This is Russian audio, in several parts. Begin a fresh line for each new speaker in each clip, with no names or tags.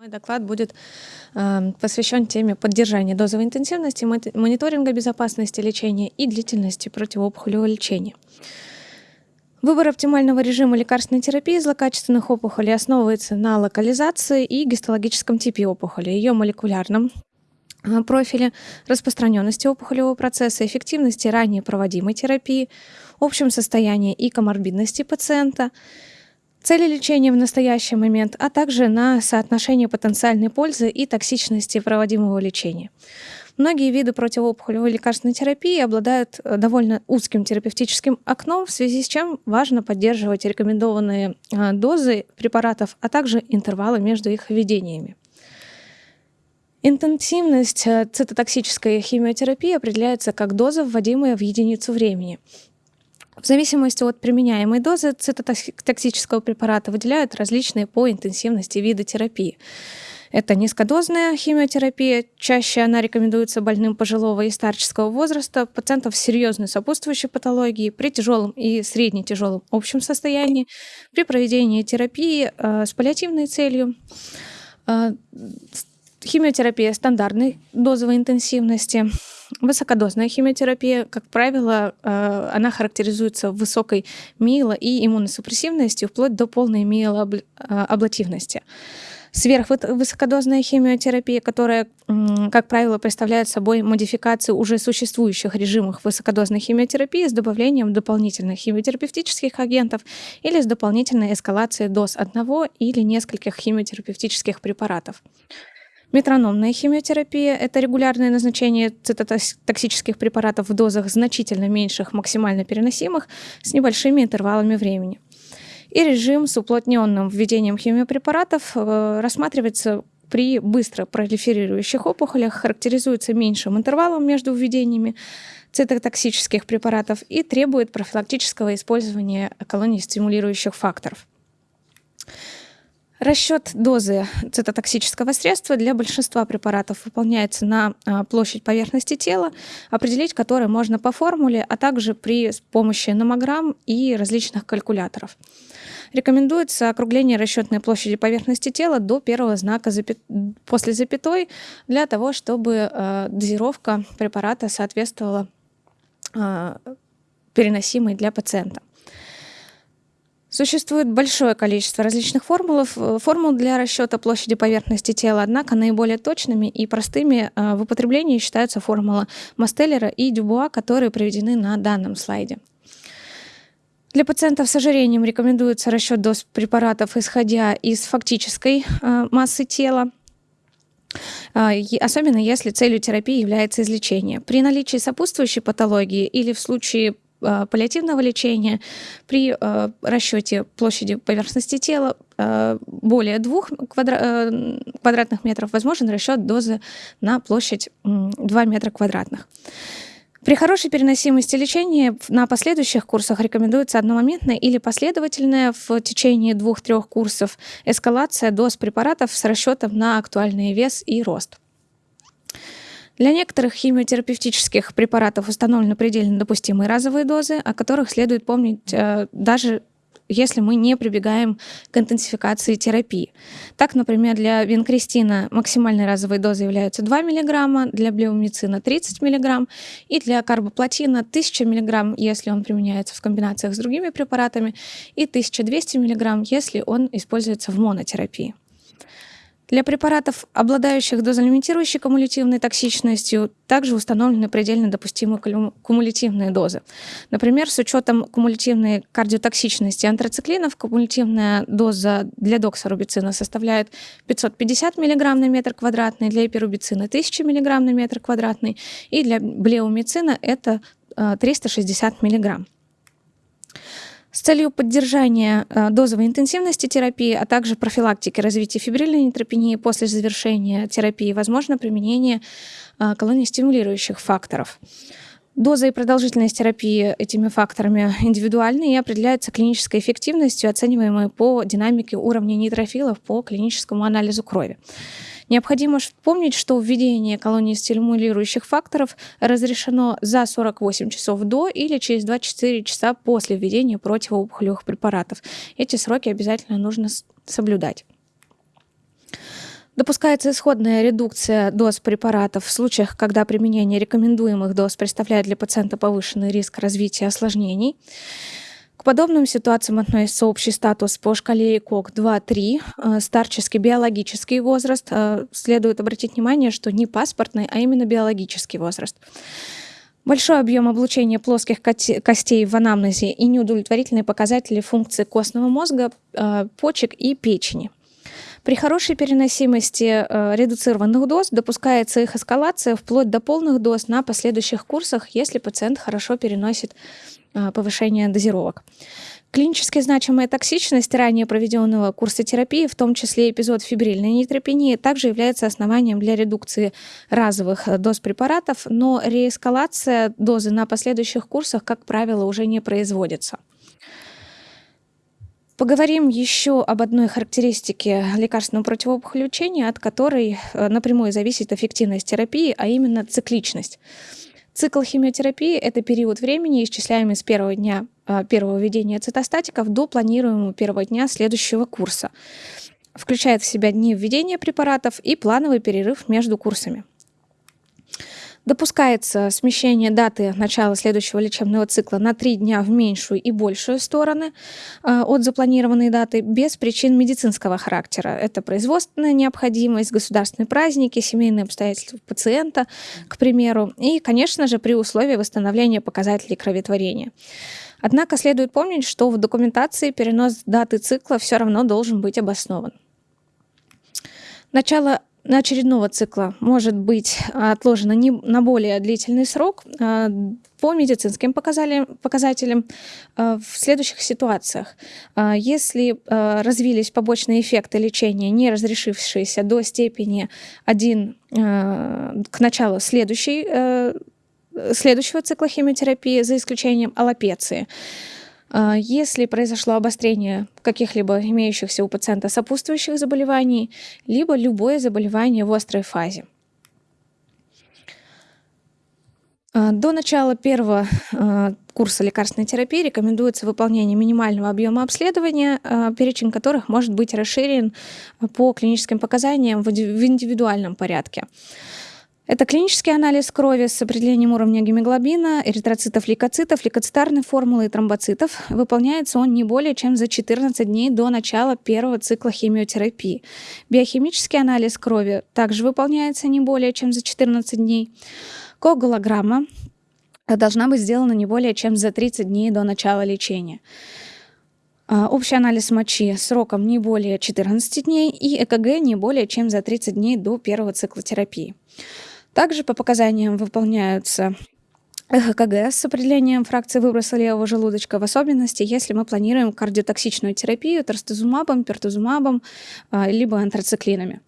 Мой доклад будет э, посвящен теме поддержания дозовой интенсивности, мониторинга безопасности лечения и длительности противоопухолевого лечения. Выбор оптимального режима лекарственной терапии злокачественных опухолей основывается на локализации и гистологическом типе опухоли, ее молекулярном э, профиле, распространенности опухолевого процесса, эффективности ранее проводимой терапии, общем состоянии и коморбидности пациента, цели лечения в настоящий момент, а также на соотношение потенциальной пользы и токсичности проводимого лечения. Многие виды противоопухолевой лекарственной терапии обладают э, довольно узким терапевтическим окном, в связи с чем важно поддерживать рекомендованные э, дозы препаратов, а также интервалы между их введениями. Интенсивность э, цитотоксической химиотерапии определяется как доза, вводимая в единицу времени. В зависимости от применяемой дозы цитотоксического препарата выделяют различные по интенсивности виды терапии. Это низкодозная химиотерапия. Чаще она рекомендуется больным пожилого и старческого возраста, пациентов с серьезной сопутствующей патологией, при тяжелом и средне-тяжелом общем состоянии, при проведении терапии э, с паллиативной целью. Э, химиотерапия стандартной дозовой интенсивности. Высокодозная химиотерапия, как правило, э, она характеризуется высокой миело- и иммуносупрессивностью, вплоть до полной миелоаблативности. Сверхвысокодозная химиотерапия, которая, как правило, представляет собой модификацию уже существующих режимов высокодозной химиотерапии с добавлением дополнительных химиотерапевтических агентов или с дополнительной эскалацией доз одного или нескольких химиотерапевтических препаратов. Метрономная химиотерапия – это регулярное назначение цитотоксических препаратов в дозах значительно меньших максимально переносимых с небольшими интервалами времени. И режим с уплотненным введением химиопрепаратов э, рассматривается при быстро пролиферирующих опухолях, характеризуется меньшим интервалом между введениями цитотоксических препаратов и требует профилактического использования колоний стимулирующих факторов. Расчет дозы цитотоксического средства для большинства препаратов выполняется на а, площадь поверхности тела, определить которую можно по формуле, а также при помощи номограмм и различных калькуляторов. Рекомендуется округление расчетной площади поверхности тела до первого знака запя... после запятой для того, чтобы э, дозировка препарата соответствовала э, переносимой для пациента. Существует большое количество различных формул, э, формул для расчета площади поверхности тела, однако наиболее точными и простыми э, в употреблении считаются формула Мастеллера и Дюбуа, которые приведены на данном слайде. Для пациентов с ожирением рекомендуется расчет доз препаратов, исходя из фактической э, массы тела, особенно если целью терапии является излечение. При наличии сопутствующей патологии или в случае паллиативного лечения при э, расчете площади поверхности тела э, более двух квадра квадратных метров возможен расчет дозы на площадь 2 метра квадратных. При хорошей переносимости лечения на последующих курсах рекомендуется одномоментная или последовательная в течение двух-трех курсов эскалация доз препаратов с расчетом на актуальный вес и рост. Для некоторых химиотерапевтических препаратов установлены предельно допустимые разовые дозы, о которых следует помнить э, даже если мы не прибегаем к интенсификации терапии. Так, например, для винкристина максимальной разовой дозой являются 2 мг, для блеумицина 30 мг и для карбоплатина 1000 мг, если он применяется в комбинациях с другими препаратами, и 1200 мг, если он используется в монотерапии. Для препаратов, обладающих дозолимитирующей кумулятивной токсичностью, также установлены предельно допустимые кумулятивные дозы. Например, с учетом кумулятивной кардиотоксичности антрациклинов, кумулятивная доза для доксорубицина составляет 550 мг на метр квадратный, для эпирубицина 1000 мг на метр квадратный, и для блеумицина это 360 э, мг. С целью поддержания э, дозовой интенсивности терапии, а также профилактики развития фибрильной нейтропении после завершения терапии возможно применение э, колониостимулирующих факторов. Доза и продолжительность терапии этими факторами индивидуальны и определяются клинической эффективностью, оцениваемой по динамике уровня нейтрофилов по клиническому анализу крови. Необходимо помнить, что введение колонии стимулирующих факторов разрешено за 48 часов до или через 24 часа после введения противоопухолевых препаратов. Эти сроки обязательно нужно соблюдать. Допускается исходная редукция доз препаратов в случаях, когда применение рекомендуемых доз представляет для пациента повышенный риск развития осложнений. К подобным ситуациям относится общий статус по шкале ИКОК 2-3, э, старческий биологический возраст. Э, следует обратить внимание, что не паспортный, а именно биологический возраст. Большой объем облучения плоских костей в анамнезе и неудовлетворительные показатели функции костного мозга, э, почек и печени. При хорошей переносимости редуцированных доз допускается их эскалация вплоть до полных доз на последующих курсах, если пациент хорошо переносит а, повышения дозировок. Клинически значимая токсичность ранее проведенного курса терапии, в том числе эпизод фибрильной нейтропении, также является основанием для редукции разовых доз препаратов, но реэскалация дозы на последующих курсах, как правило, уже не производится. Поговорим еще об одной характеристике лекарственного противоопухолевого лечения, от которой э, напрямую зависит эффективность терапии, а именно цикличность. Цикл химиотерапии – это период времени, исчисляемый с первого дня а, первого введения цитостатиков до планируемого первого дня следующего курса. Включает в себя дни введения препаратов и плановый перерыв между курсами. Допускается смещение даты начала следующего лечебного цикла на три дня в меньшую и большую стороны э, от запланированной даты без причин медицинского характера. Это производственная необходимость, государственные праздники, семейные обстоятельства пациента, к примеру, и, конечно же, при условии восстановления показателей кроветворения. Однако следует помнить, что в документации перенос даты цикла все равно должен быть обоснован. Начало очередного цикла может быть отложено не, на более длительный срок а, по медицинским показателям а, в следующих ситуациях. А, если развились побочные эффекты лечения, не разрешившиеся до степени 1 к началу следующей, следующего цикла химиотерапии, за исключением аллопеции, если произошло обострение каких-либо имеющихся у пациента сопутствующих заболеваний, либо любое заболевание в острой фазе. А, до начала первого а, курса лекарственной терапии рекомендуется выполнение минимального объема обследования, перечень которых может быть расширен по клиническим показаниям в индивидуальном порядке. Это клинический анализ крови с определением уровня гемоглобина, эритроцитов, лейкоцитов, лейкоцитарной формулы и тромбоцитов. Выполняется он не более чем за 14 дней до начала первого цикла химиотерапии. Биохимический анализ крови также выполняется не более чем за 14 дней. Коагулограмма должна быть сделана не более чем за 30 дней до начала лечения. А, общий анализ мочи сроком не более 14 дней и ЭКГ не более чем за 30 дней до первого цикла терапии. Также по показаниям выполняются ЭХКГ с определением фракции выброса левого желудочка, в особенности, если мы планируем кардиотоксичную терапию трастезумабом, пертузумабом, а, либо антрациклинами.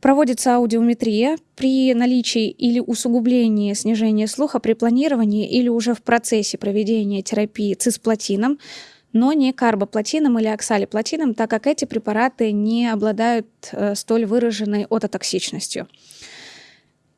Проводится аудиометрия при наличии или усугублении снижения слуха при планировании или уже в процессе проведения терапии цисплатином, но не карбоплатином или оксалиплатином, так как эти препараты не обладают э, столь выраженной ототоксичностью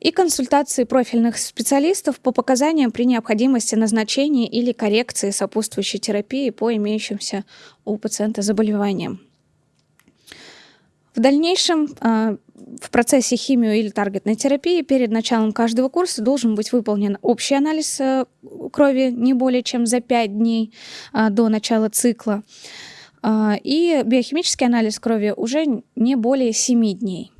и консультации профильных специалистов по показаниям при необходимости назначения или коррекции сопутствующей терапии по имеющимся у пациента заболеваниям. В дальнейшем а, в процессе химио или таргетной терапии перед началом каждого курса должен быть выполнен общий анализ э, крови не более чем за 5 дней а, до начала цикла а, и биохимический анализ крови уже не более 7 дней.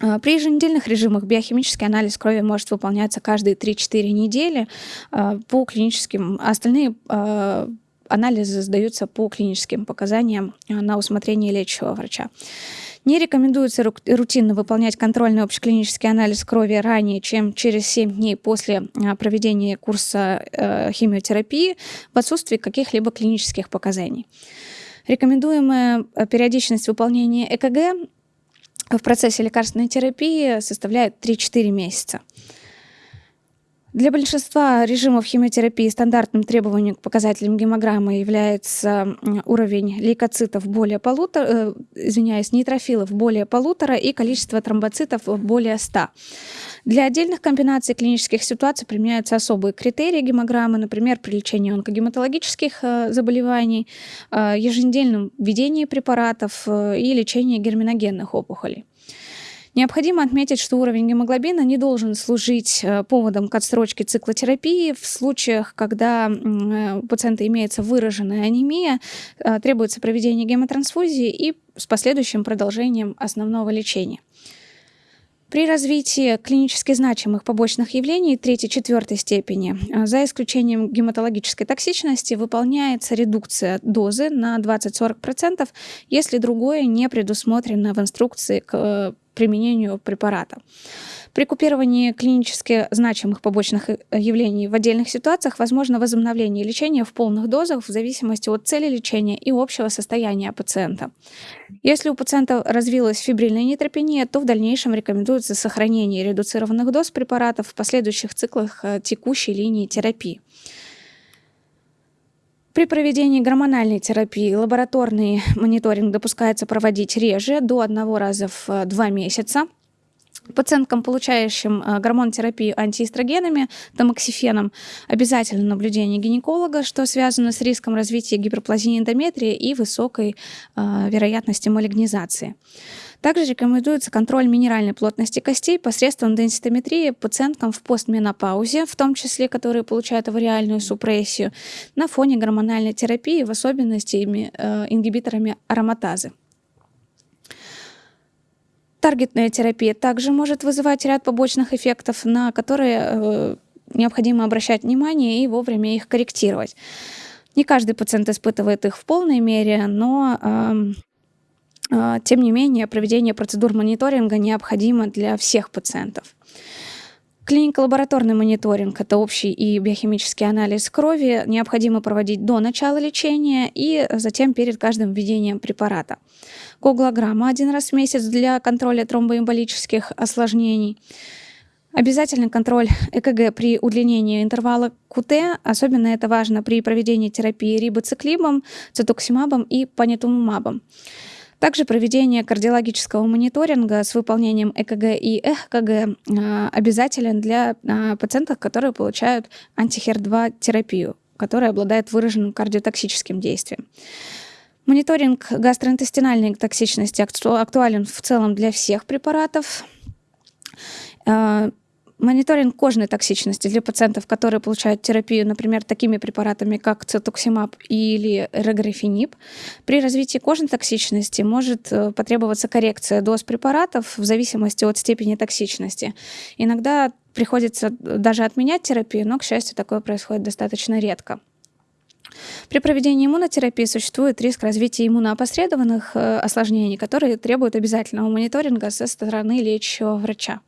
А, при еженедельных режимах биохимический анализ крови может выполняться каждые 3-4 недели а, по клиническим, а остальные анализы сдаются по клиническим показаниям на усмотрение лечащего врача. Не рекомендуется рутинно выполнять контрольный общеклинический анализ крови ранее, чем через 7 дней после проведения курса э, химиотерапии в отсутствии каких-либо клинических показаний. Рекомендуемая э, периодичность выполнения ЭКГ в процессе лекарственной терапии составляет 3-4 месяца. Для большинства режимов химиотерапии стандартным требованием к показателям гемограммы является уровень лейкоцитов более полутора, э, извиняюсь, нейтрофилов более полутора и количество тромбоцитов более 100. Для отдельных комбинаций клинических ситуаций применяются особые критерии гемограммы, например, при лечении онкогематологических э, заболеваний, э, еженедельном введении препаратов и лечении герминогенных опухолей. Необходимо отметить, что уровень гемоглобина не должен служить э, поводом к отсрочке циклотерапии. В случаях, когда э, у пациента имеется выраженная анемия, э, требуется проведение гемотрансфузии и с последующим продолжением основного лечения. При развитии клинически значимых побочных явлений третьей-четвертой степени, за исключением гематологической токсичности, выполняется редукция дозы на 20-40%, если другое не предусмотрено в инструкции к применению препарата. При купировании клинически значимых побочных э, явлений в отдельных ситуациях возможно возобновление лечения в полных дозах в зависимости от цели лечения и общего состояния пациента. Если у пациента развилась фибрильная нейтропения, то в дальнейшем рекомендуется сохранение редуцированных доз препаратов в последующих циклах э, текущей линии терапии. При проведении гормональной терапии лабораторный мониторинг допускается проводить реже, до одного раза в э, два месяца – Пациенткам, получающим э, гормонотерапию антиэстрогенами, тамоксифеном, обязательно наблюдение гинеколога, что связано с риском развития гиперплазии эндометрия и высокой э, вероятностью малигнизации. Также рекомендуется контроль минеральной плотности костей посредством денситометрии пациенткам в постменопаузе, в том числе, которые получают авариальную супрессию, на фоне гормональной терапии, в особенности э, ингибиторами ароматазы. Таргетная терапия также может вызывать ряд побочных эффектов, на которые э, необходимо обращать внимание и вовремя их корректировать. Не каждый пациент испытывает их в полной мере, но эм, тем не менее проведение процедур мониторинга необходимо для всех пациентов. Клинико-лабораторный мониторинг – это общий и биохимический анализ крови, необходимо проводить до начала лечения и затем перед каждым введением препарата. Коглограмма один раз в месяц для контроля тромбоэмболических осложнений. Обязательный контроль ЭКГ при удлинении интервала КУТ, особенно это важно при проведении терапии рибоциклибом, цитоксимабом и панитумумабом. Также проведение кардиологического мониторинга с выполнением ЭКГ и ЭХКГ а, обязателен для а, пациентов, которые получают антихер-2 терапию, которая обладает выраженным кардиотоксическим действием. Мониторинг гастроинтестинальной токсичности актуален в целом для всех препаратов. Мониторинг кожной токсичности для пациентов, которые получают терапию, например, такими препаратами, как цитоксимаб или реграфениб. При развитии кожной токсичности может э, потребоваться коррекция доз препаратов в зависимости от степени токсичности. Иногда приходится даже отменять терапию, но, к счастью, такое происходит достаточно редко. При проведении иммунотерапии существует риск развития иммуноопосредованных э, осложнений, которые требуют обязательного мониторинга со стороны лечащего врача.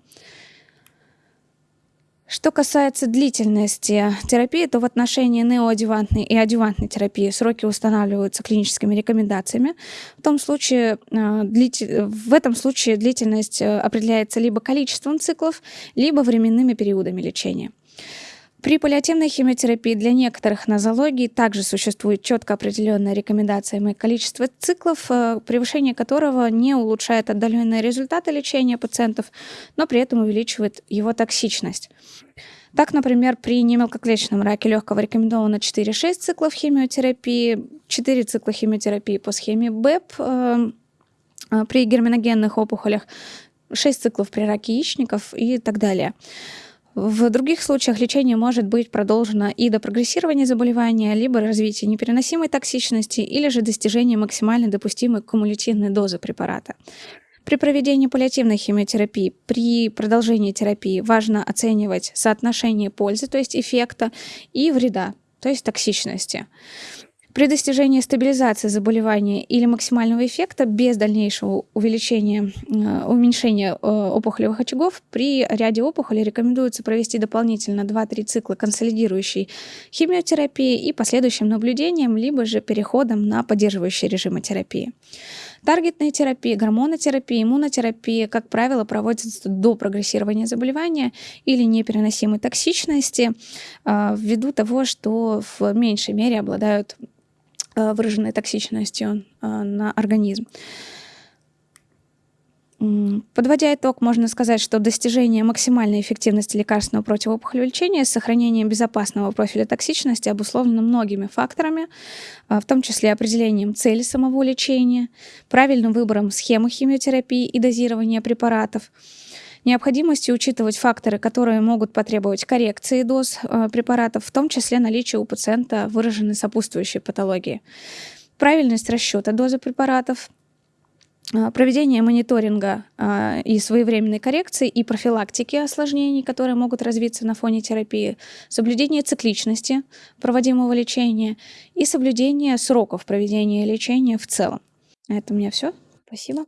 Что касается длительности терапии, то в отношении неоадювантной и адювантной терапии сроки устанавливаются клиническими рекомендациями. В, том случае, э, в этом случае длительность э, определяется либо количеством циклов, либо временными периодами лечения. При паллиативной химиотерапии для некоторых нозологий также существует четко определенная рекомендация количество циклов, э, превышение которого не улучшает отдаленные результаты лечения пациентов, но при этом увеличивает его токсичность. Так, например, при немелкоклеточном раке легкого рекомендовано 4-6 циклов химиотерапии, 4 цикла химиотерапии по схеме БЭП, э, э, при герминогенных опухолях 6 циклов при раке яичников и так далее. В других случаях лечение может быть продолжено и до прогрессирования заболевания, либо развития непереносимой токсичности, или же достижения максимально допустимой кумулятивной дозы препарата. При проведении паллиативной химиотерапии, при продолжении терапии важно оценивать соотношение пользы, то есть эффекта, и вреда, то есть токсичности. При достижении стабилизации заболевания или максимального эффекта без дальнейшего увеличения, э, уменьшения э, опухолевых очагов при ряде опухолей рекомендуется провести дополнительно 2-3 цикла консолидирующей химиотерапии и последующим наблюдением, либо же переходом на поддерживающие режимы терапии. Таргетная терапия, гормонотерапия, иммунотерапия, как правило, проводятся до прогрессирования заболевания или непереносимой токсичности, э, ввиду того, что в меньшей мере обладают выраженной токсичностью э, на организм. Подводя итог, можно сказать, что достижение максимальной эффективности лекарственного противоопухолевого лечения с сохранением безопасного профиля токсичности обусловлено многими факторами, а, в том числе определением цели самого лечения, правильным выбором схемы химиотерапии и дозирования препаратов, необходимостью учитывать факторы, которые могут потребовать коррекции доз а, препаратов, в том числе наличие у пациента выраженной сопутствующей патологии, правильность расчета дозы препаратов, а, проведение мониторинга а, и своевременной коррекции и профилактики осложнений, которые могут развиться на фоне терапии, соблюдение цикличности проводимого лечения и соблюдение сроков проведения лечения в целом. Это у меня все. Спасибо.